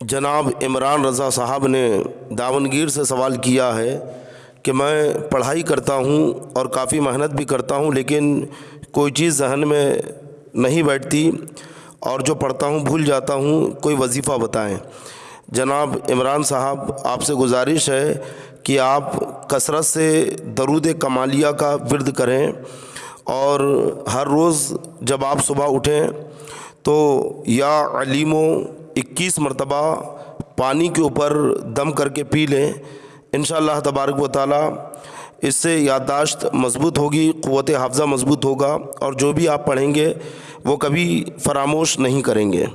जनाब इमरान रज़ा साहब ने दावनगीर से सवाल किया है कि मैं पढ़ाई करता हूँ और काफ़ी मेहनत भी करता हूँ, लेकिन कोई चीज़ जहन में नहीं बैठती और जो पढ़ता हूँ भूल जाता हूँ, कोई वजीफ़ा बताएँ। जनाब इमरान साहब, आपसे गुजारिश है कि आप कसरत से दरूद कमालिया का विरद करें और हर रोज़ जब आप सुबह उठें तो या अलीमो इक्कीस मरतबा पानी के ऊपर दम करके पी लें। इन तबारक व इससे याददाश्त मज़बूत होगी, क़वत हाफ़ज़ा मज़बूत होगा और जो भी आप पढ़ेंगे वो कभी फ़रामोश नहीं करेंगे।